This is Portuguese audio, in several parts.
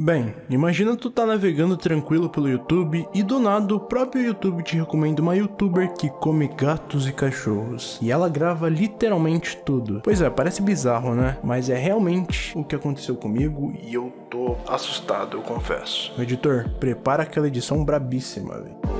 Bem, imagina tu tá navegando tranquilo pelo YouTube e do nada o próprio YouTube te recomenda uma youtuber que come gatos e cachorros. E ela grava literalmente tudo. Pois é, parece bizarro, né? Mas é realmente o que aconteceu comigo e eu tô assustado, eu confesso. Editor, prepara aquela edição brabíssima, velho.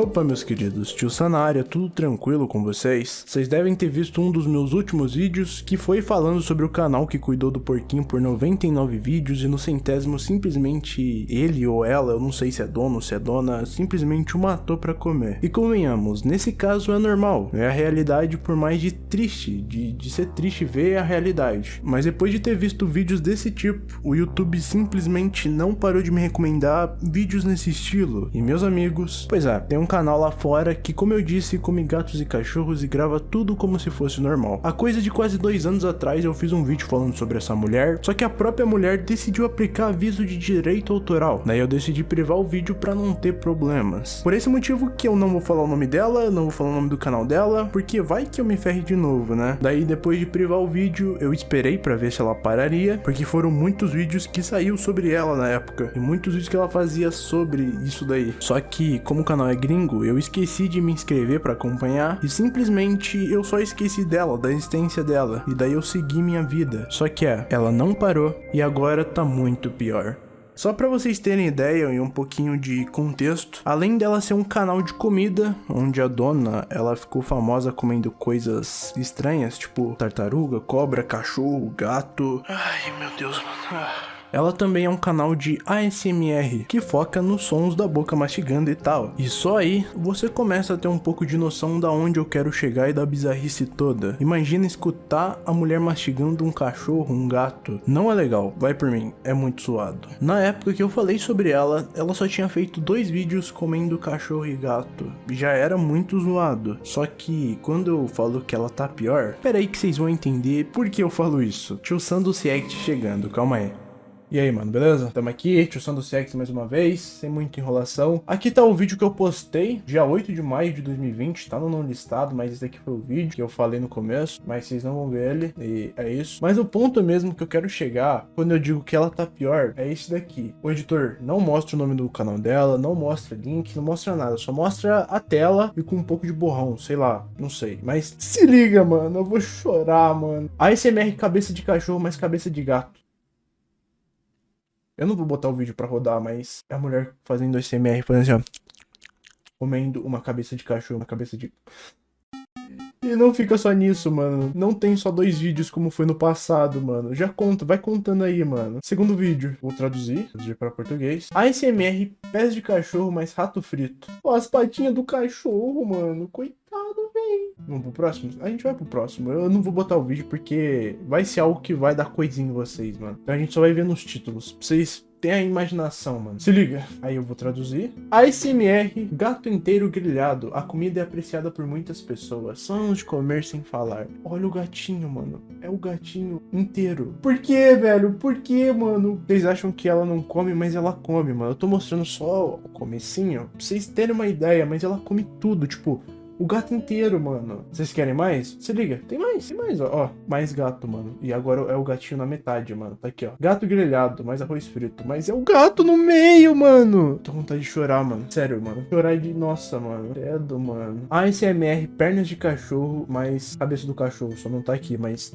Opa, meus queridos, tio área, tudo tranquilo com vocês? Vocês devem ter visto um dos meus últimos vídeos, que foi falando sobre o canal que cuidou do porquinho por 99 vídeos e no centésimo simplesmente ele ou ela, eu não sei se é dono ou se é dona, simplesmente o matou pra comer. E convenhamos, nesse caso é normal, é a realidade por mais de triste, de, de ser triste ver a realidade. Mas depois de ter visto vídeos desse tipo, o YouTube simplesmente não parou de me recomendar vídeos nesse estilo. E meus amigos, pois é, tem um canal lá fora que, como eu disse, come gatos e cachorros e grava tudo como se fosse normal. Há coisa de quase dois anos atrás eu fiz um vídeo falando sobre essa mulher, só que a própria mulher decidiu aplicar aviso de direito autoral. Daí eu decidi privar o vídeo para não ter problemas. Por esse motivo que eu não vou falar o nome dela, não vou falar o nome do canal dela, porque vai que eu me ferre de novo, né? Daí depois de privar o vídeo, eu esperei para ver se ela pararia, porque foram muitos vídeos que saiu sobre ela na época, e muitos vídeos que ela fazia sobre isso daí. Só que, como o canal é gringo, domingo eu esqueci de me inscrever para acompanhar e simplesmente eu só esqueci dela, da existência dela, e daí eu segui minha vida. Só que é, ela não parou e agora tá muito pior. Só para vocês terem ideia e um pouquinho de contexto, além dela ser um canal de comida, onde a dona ela ficou famosa comendo coisas estranhas, tipo tartaruga, cobra, cachorro, gato. Ai meu Deus, mano. Ah. Ela também é um canal de ASMR, que foca nos sons da boca mastigando e tal. E só aí você começa a ter um pouco de noção da onde eu quero chegar e da bizarrice toda. Imagina escutar a mulher mastigando um cachorro, um gato. Não é legal, vai por mim, é muito suado. Na época que eu falei sobre ela, ela só tinha feito dois vídeos comendo cachorro e gato. Já era muito zoado. Só que quando eu falo que ela tá pior, peraí que vocês vão entender por que eu falo isso. Tio Sando Seact chegando, calma aí. E aí, mano, beleza? Tamo aqui, Tio do Sex mais uma vez, sem muita enrolação. Aqui tá o vídeo que eu postei, dia 8 de maio de 2020, tá no não listado, mas esse daqui foi o vídeo que eu falei no começo, mas vocês não vão ver ele, e é isso. Mas o ponto mesmo que eu quero chegar, quando eu digo que ela tá pior, é esse daqui. O editor não mostra o nome do canal dela, não mostra link, não mostra nada, só mostra a tela e com um pouco de borrão, sei lá, não sei. Mas se liga, mano, eu vou chorar, mano. ASMR cabeça de cachorro, mas cabeça de gato. Eu não vou botar o vídeo pra rodar, mas é a mulher fazendo SMR, fazendo assim, ó. Comendo uma cabeça de cachorro, uma cabeça de... E não fica só nisso, mano. Não tem só dois vídeos como foi no passado, mano. Já conta, vai contando aí, mano. Segundo vídeo, vou traduzir, traduzir para português. ASMR, pés de cachorro mais rato frito. Ó, as patinhas do cachorro, mano. Coitado, véi. Vamos pro próximo? A gente vai pro próximo. Eu não vou botar o vídeo porque vai ser algo que vai dar coisinha em vocês, mano. Então a gente só vai ver nos títulos. Pra vocês tem a imaginação, mano. Se liga. Aí eu vou traduzir. ASMR, gato inteiro grelhado. A comida é apreciada por muitas pessoas. Sons de comer sem falar. Olha o gatinho, mano. É o gatinho inteiro. Por que, velho? Por que, mano? Vocês acham que ela não come, mas ela come, mano. Eu tô mostrando só o comecinho pra vocês terem uma ideia, mas ela come tudo. Tipo, o gato inteiro, mano. Vocês querem mais? Se liga. Tem mais, tem mais, ó. ó. Mais gato, mano. E agora é o gatinho na metade, mano. Tá aqui, ó. Gato grelhado, mais arroz frito. Mas é o gato no meio, mano. Tô com vontade de chorar, mano. Sério, mano. Chorar de... Nossa, mano. Credo, mano. ASMR, pernas de cachorro, mais cabeça do cachorro. Só não tá aqui, mas...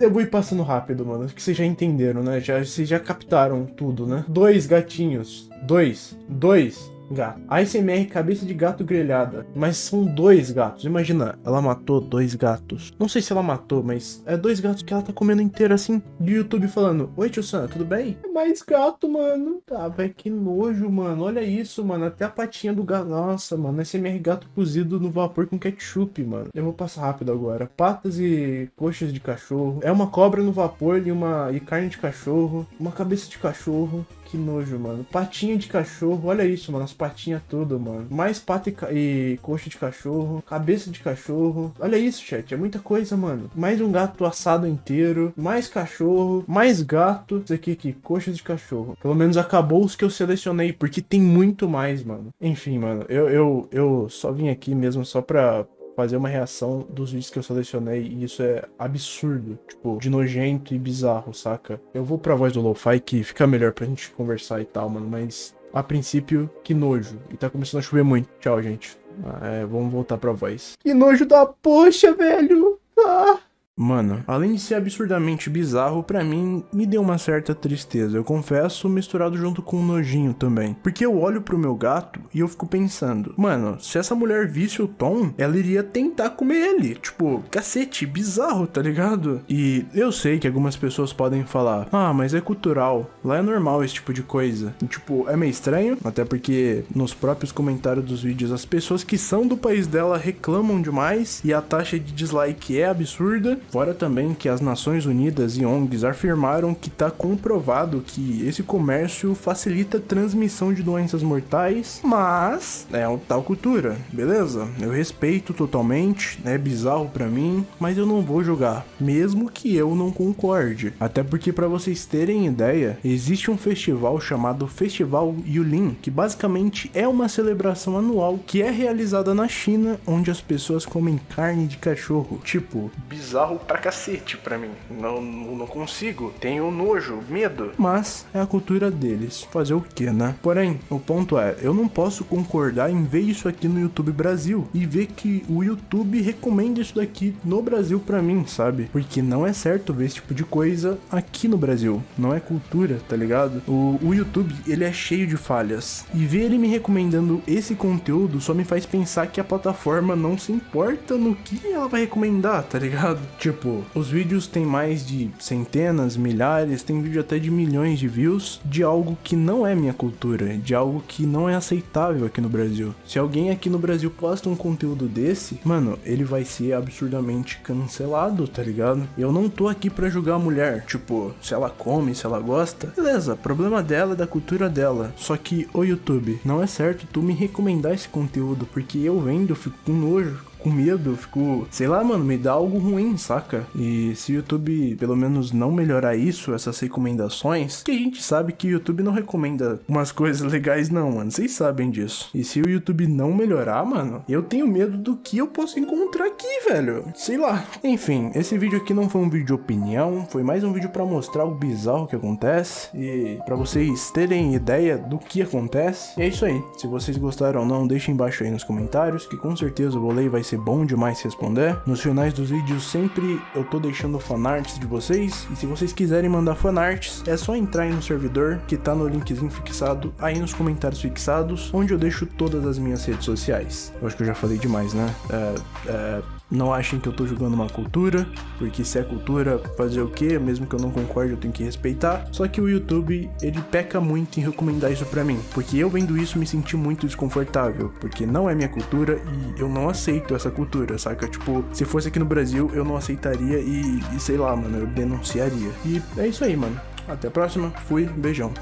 Eu vou ir passando rápido, mano, que vocês já entenderam, né? Já, vocês já captaram tudo, né? Dois gatinhos. Dois. Dois gato. ASMR cabeça de gato grelhada. Mas são dois gatos. Imagina, ela matou dois gatos. Não sei se ela matou, mas é dois gatos que ela tá comendo inteiro assim. De YouTube falando: Oi, tio Sam, tudo bem? É mais gato, mano. Tá, velho, que nojo, mano. Olha isso, mano. Até a patinha do gato. Nossa, mano. ASMR gato cozido no vapor com ketchup, mano. Eu vou passar rápido agora. Patas e coxas de cachorro. É uma cobra no vapor e uma e carne de cachorro. Uma cabeça de cachorro. Que nojo, mano. Patinha de cachorro, olha isso, mano. As patinhas todas, mano. Mais pata e, e coxa de cachorro, cabeça de cachorro. Olha isso, chat. É muita coisa, mano. Mais um gato assado inteiro, mais cachorro, mais gato. Isso aqui, aqui, coxas de cachorro. Pelo menos acabou os que eu selecionei, porque tem muito mais, mano. Enfim, mano, eu, eu, eu só vim aqui mesmo só pra fazer uma reação dos vídeos que eu selecionei e isso é absurdo, tipo, de nojento e bizarro, saca? Eu vou pra voz do Lo-Fi que fica melhor pra gente conversar e tal, mano, mas a princípio, que nojo. E tá começando a chover muito. Tchau, gente. Ah, é, vamos voltar pra voz. Que nojo da poxa, velho! Ah! Mano, além de ser absurdamente bizarro, para mim me deu uma certa tristeza, eu confesso, misturado junto com um nojinho também. Porque eu olho pro meu gato e eu fico pensando, mano, se essa mulher visse o Tom, ela iria tentar comer ele. Tipo, cacete, bizarro, tá ligado? E eu sei que algumas pessoas podem falar, ah, mas é cultural, lá é normal esse tipo de coisa. E, tipo, é meio estranho, até porque nos próprios comentários dos vídeos as pessoas que são do país dela reclamam demais e a taxa de dislike é absurda. Fora também que as Nações Unidas e ONGs afirmaram que está comprovado que esse comércio facilita a transmissão de doenças mortais, mas é uma tal cultura, beleza? Eu respeito totalmente, é bizarro para mim, mas eu não vou julgar, mesmo que eu não concorde. Até porque para vocês terem ideia, existe um festival chamado Festival Yulin, que basicamente é uma celebração anual que é realizada na China, onde as pessoas comem carne de cachorro. Tipo, bizarro pra cacete pra mim. Não, não consigo. Tenho nojo, medo. Mas é a cultura deles. Fazer o que, né? Porém, o ponto é, eu não posso concordar em ver isso aqui no YouTube Brasil e ver que o YouTube recomenda isso daqui no Brasil pra mim, sabe? Porque não é certo ver esse tipo de coisa aqui no Brasil. Não é cultura, tá ligado? O, o YouTube, ele é cheio de falhas. E ver ele me recomendando esse conteúdo só me faz pensar que a plataforma não se importa no que ela vai recomendar, tá ligado? Tipo, os vídeos têm mais de centenas, milhares, tem vídeo até de milhões de views de algo que não é minha cultura, de algo que não é aceitável aqui no Brasil. Se alguém aqui no Brasil posta um conteúdo desse, mano, ele vai ser absurdamente cancelado, tá ligado? Eu não tô aqui pra julgar a mulher, tipo, se ela come, se ela gosta, beleza, problema dela é da cultura dela. Só que, o YouTube, não é certo tu me recomendar esse conteúdo, porque eu vendo, eu fico com nojo, com medo, fico, sei lá, mano, me dá algo ruim, saca? E se o YouTube pelo menos não melhorar isso, essas recomendações, que a gente sabe que o YouTube não recomenda umas coisas legais não, mano, vocês sabem disso. E se o YouTube não melhorar, mano, eu tenho medo do que eu posso encontrar aqui, velho. Sei lá. Enfim, esse vídeo aqui não foi um vídeo de opinião, foi mais um vídeo para mostrar o bizarro que acontece e para vocês terem ideia do que acontece. E é isso aí. Se vocês gostaram ou não, deixem embaixo aí nos comentários, que com certeza o vou vai ser bom demais responder. Nos finais dos vídeos sempre eu tô deixando fanarts de vocês, e se vocês quiserem mandar fanarts, é só entrar aí no servidor, que tá no linkzinho fixado aí nos comentários fixados, onde eu deixo todas as minhas redes sociais. Eu acho que eu já falei demais, né? É, é não achem que eu tô julgando uma cultura, porque se é cultura, fazer o que, mesmo que eu não concorde, eu tenho que respeitar. Só que o YouTube, ele peca muito em recomendar isso pra mim, porque eu vendo isso me senti muito desconfortável, porque não é minha cultura e eu não aceito essa cultura, saca? Tipo, se fosse aqui no Brasil, eu não aceitaria e, e sei lá, mano, eu denunciaria. E é isso aí, mano. Até a próxima, fui, beijão.